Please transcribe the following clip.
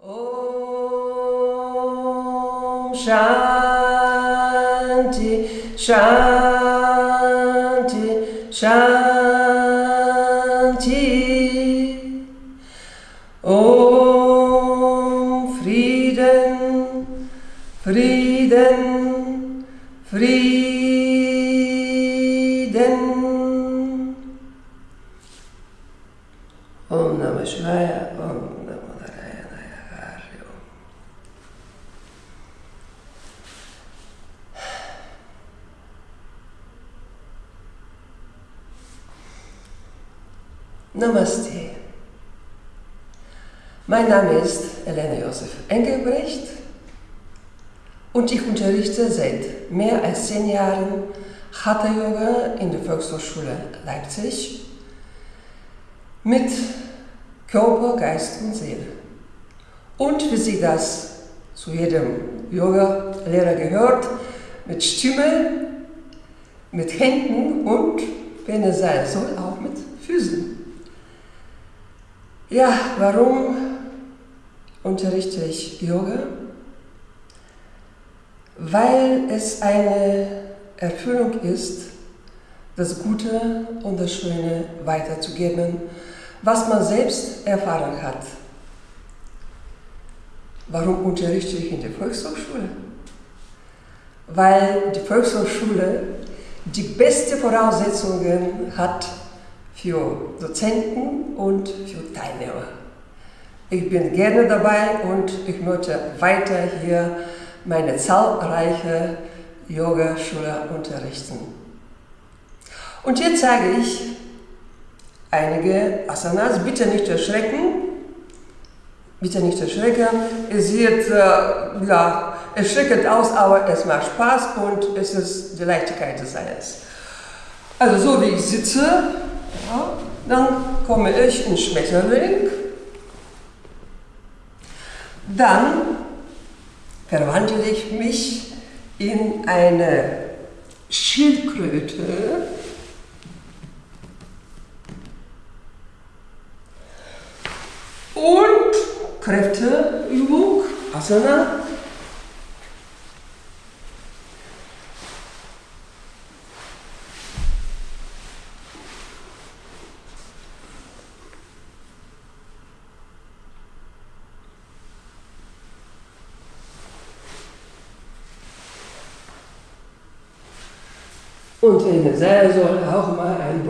Om Shanti, Shanti, Shanti. Om Frieden, Frieden, Frieden. Om Namah Shivaya, Om Namaste. Mein Name ist Elena Josef Engelbrecht und ich unterrichte seit mehr als zehn Jahren Hatha Yoga in der Volkshochschule Leipzig mit Körper, Geist und Seele. Und wie sich das zu jedem Yoga-Lehrer gehört, mit Stimme, mit Händen und, wenn es sein soll, auch mit Füßen. Ja, warum unterrichte ich Yoga? Weil es eine Erfüllung ist, das Gute und das Schöne weiterzugeben, was man selbst erfahren hat. Warum unterrichte ich in der Volkshochschule? Weil die Volkshochschule die beste Voraussetzungen hat für Dozenten und für Teilnehmer. Ich bin gerne dabei und ich möchte weiter hier meine zahlreiche Yogaschüler unterrichten. Und jetzt zeige ich einige Asanas. Bitte nicht erschrecken. Bitte nicht erschrecken. Es sieht äh, ja, erschreckend aus, aber es macht Spaß und es ist die Leichtigkeit des Seins. Also so wie ich sitze, dann komme ich in Schmetterling. Dann verwandle ich mich in eine Schildkröte. Und Kräfteübung, Asana. Und in der Seil soll auch mal ein